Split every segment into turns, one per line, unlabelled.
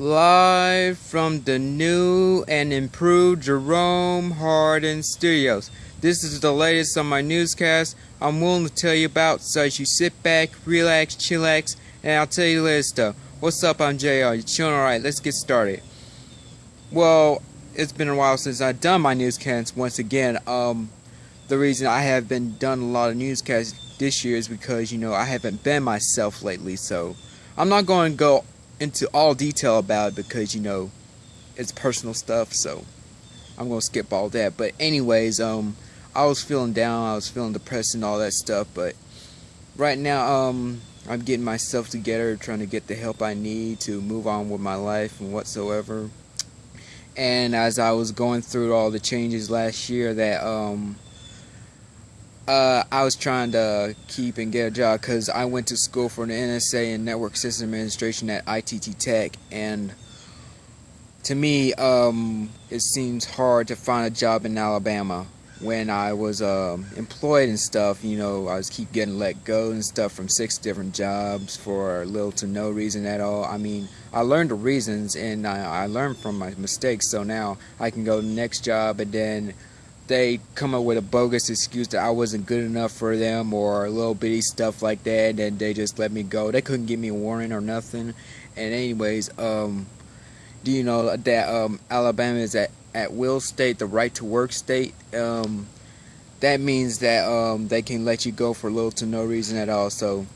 Live from the new and improved Jerome Hardin Studios. This is the latest on my newscast I'm willing to tell you about, so you sit back, relax, chillax, and I'll tell you the latest stuff. What's up, I'm JR. You chilling alright? Let's get started. Well, it's been a while since I've done my newscast once again. Um, the reason I have been done a lot of newscasts this year is because, you know, I haven't been myself lately, so I'm not going to go into all detail about it because you know it's personal stuff so I'm gonna skip all that. But anyways um I was feeling down I was feeling depressed and all that stuff but right now um I'm getting myself together trying to get the help I need to move on with my life and whatsoever. And as I was going through all the changes last year that um uh, I was trying to keep and get a job because I went to school for an NSA and Network System Administration at ITT Tech, and to me, um, it seems hard to find a job in Alabama. When I was um, employed and stuff, you know, I was keep getting let go and stuff from six different jobs for little to no reason at all. I mean, I learned the reasons and I, I learned from my mistakes, so now I can go to the next job and then they come up with a bogus excuse that I wasn't good enough for them or a little bitty stuff like that and they just let me go. They couldn't give me a warning or nothing. And anyways, um, do you know that um, Alabama is at, at will state, the right to work state? Um, that means that um, they can let you go for little to no reason at all. So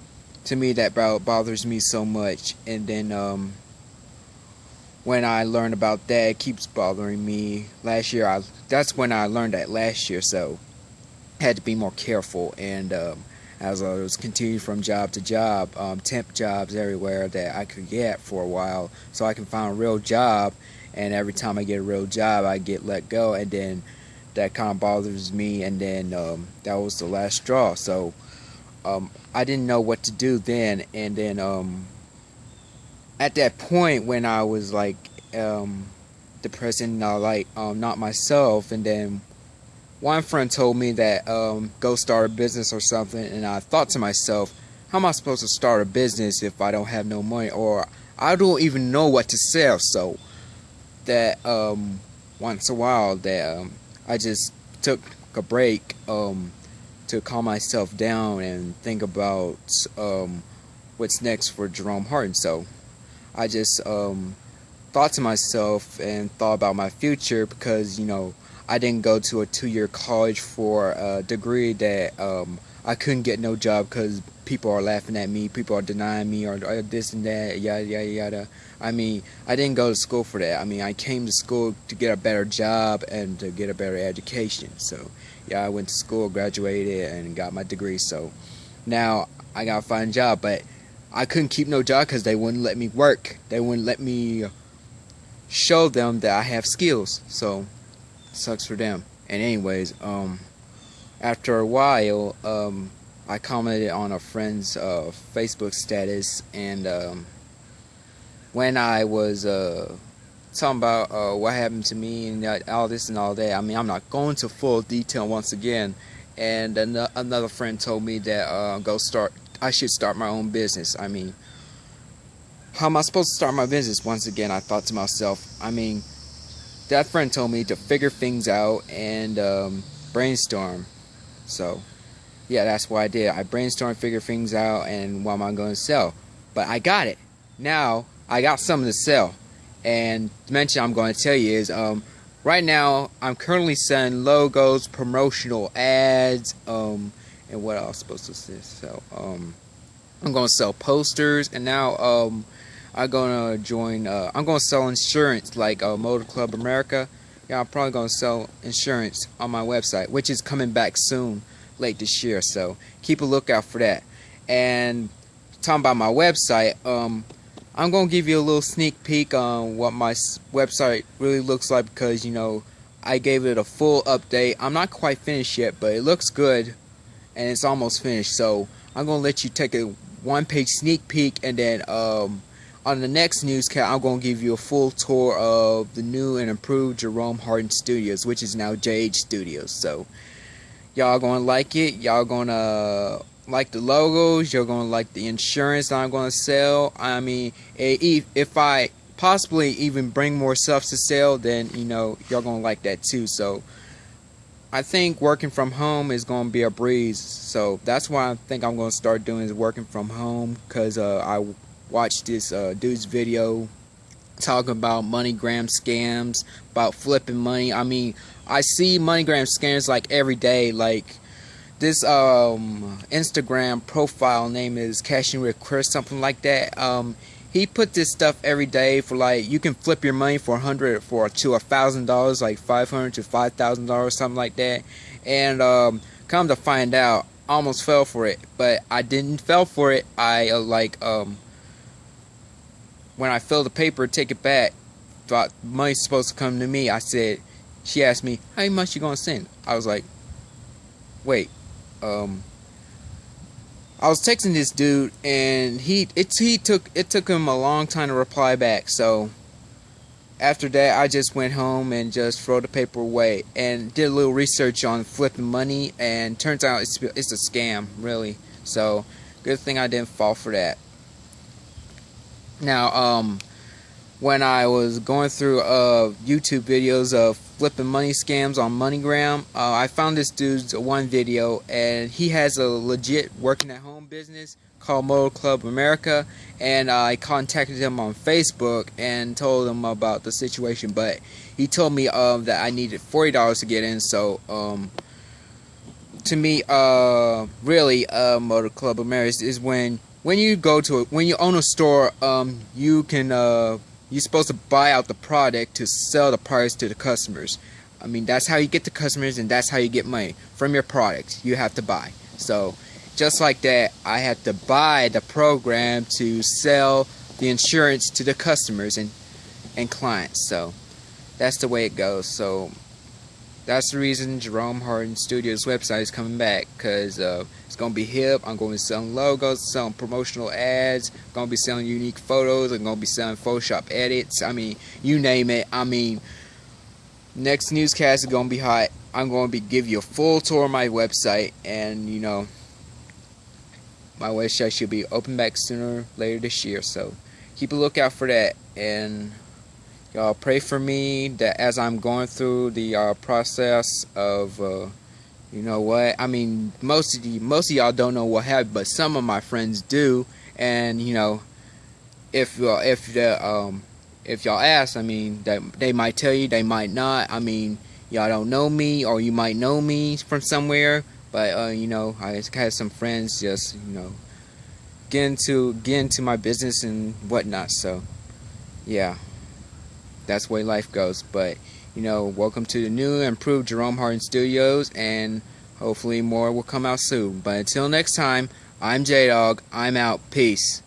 to me that bothers me so much. And then um, when I learned about that, it keeps bothering me. Last year, I that's when I learned that last year, so I had to be more careful. And um, as I was continuing from job to job, um, temp jobs everywhere that I could get for a while, so I can find a real job. And every time I get a real job, I get let go, and then that kind of bothers me. And then um, that was the last straw. So um, I didn't know what to do then, and then um, at that point when I was like um, depressed and uh, like um, not myself, and then one friend told me that um, go start a business or something, and I thought to myself, how am I supposed to start a business if I don't have no money or I don't even know what to sell? So that um, once a while that um, I just took a break um, to calm myself down and think about um, what's next for Jerome Hardin. So I just um, thought to myself and thought about my future because you know I didn't go to a two-year college for a degree that um, I couldn't get no job because people are laughing at me, people are denying me, or, or, this and that, yada yada yada. I mean, I didn't go to school for that. I mean, I came to school to get a better job and to get a better education. So, yeah, I went to school, graduated, and got my degree. So, now I gotta find a job, but I couldn't keep no job because they wouldn't let me work. They wouldn't let me show them that I have skills. So, sucks for them. And anyways, um, after a while, um, I commented on a friend's uh, Facebook status, and um, when I was uh, talking about uh, what happened to me and all this and all that, I mean, I'm not going to full detail once again. And an another friend told me that uh, go start I should start my own business. I mean, how am I supposed to start my business? Once again, I thought to myself, I mean, that friend told me to figure things out and um, brainstorm. So, yeah, that's what I did. I brainstormed, figured things out, and what am I going to sell? But I got it. Now, I got something to sell. And the mention I'm going to tell you is, um, right now, I'm currently selling logos, promotional ads, um, and what was supposed to sell? Um, I'm gonna sell posters, and now um, I'm gonna join. Uh, I'm gonna sell insurance like uh, Motor Club America. Yeah, I'm probably gonna sell insurance on my website, which is coming back soon, late this year. So keep a lookout for that. And talking about my website, um, I'm gonna give you a little sneak peek on what my website really looks like because you know I gave it a full update. I'm not quite finished yet, but it looks good and it's almost finished. So I'm gonna let you take a one-page sneak peek, and then um, on the next newscast, I'm gonna give you a full tour of the new and improved Jerome Hardin Studios, which is now JH Studios. So y'all gonna like it. Y'all gonna like the logos. You're gonna like the insurance that I'm gonna sell. I mean, if I possibly even bring more stuff to sell then you know y'all gonna like that too. So I think working from home is gonna be a breeze. So that's why I think I'm gonna start doing is working from home because uh, I watched this uh, dude's video talking about MoneyGram scams, about flipping money. I mean, I see MoneyGram scams like every day. Like this um, Instagram profile name is Cashing with Chris, something like that. Um, he put this stuff every day for like you can flip your money for a hundred for to a thousand dollars, like five hundred to five thousand dollars, something like that. And um, come to find out, almost fell for it, but I didn't fell for it. I uh, like um, when I filled the paper, take it back. Thought money's supposed to come to me. I said, she asked me, how much you gonna send? I was like, wait, um, I was texting this dude, and he it he took it took him a long time to reply back. So after that, I just went home and just throw the paper away and did a little research on flipping money. And turns out it's it's a scam, really. So good thing I didn't fall for that. Now, um, when I was going through uh, YouTube videos of flipping money scams on MoneyGram, uh, I found this dude's one video, and he has a legit working at home business called Motor Club America, and uh, I contacted him on Facebook and told him about the situation, but he told me um, that I needed forty dollars to get in, so um, to me, uh, really, uh, Motor Club America is when when you go to a, when you own a store, um, you can uh, you're supposed to buy out the product to sell the price to the customers. I mean, that's how you get the customers and that's how you get money from your product. You have to buy. So, just like that, I had to buy the program to sell the insurance to the customers and and clients. So, that's the way it goes. So, that's the reason Jerome Hardin Studios website is coming back because uh, it's going to be hip. I'm going to be selling logos, selling promotional ads, going to be selling unique photos, I'm going to be selling Photoshop edits. I mean, you name it. I mean, next newscast is going to be hot. I'm going to be give you a full tour of my website and, you know, my website should be open back sooner later this year. So keep a lookout for that and y'all pray for me that as I'm going through the uh, process of uh, you know what? I mean most of you most of y'all don't know what happened but some of my friends do. And you know if uh, if the um if y'all ask I mean that they might tell you they might not. I mean y'all don't know me or you might know me from somewhere. But uh, you know I had some friends just you know get into get into my business and whatnot. So yeah that's the way life goes. But, you know, welcome to the new improved Jerome Hardin Studios, and hopefully more will come out soon. But until next time, I'm J Dog. I'm out. Peace.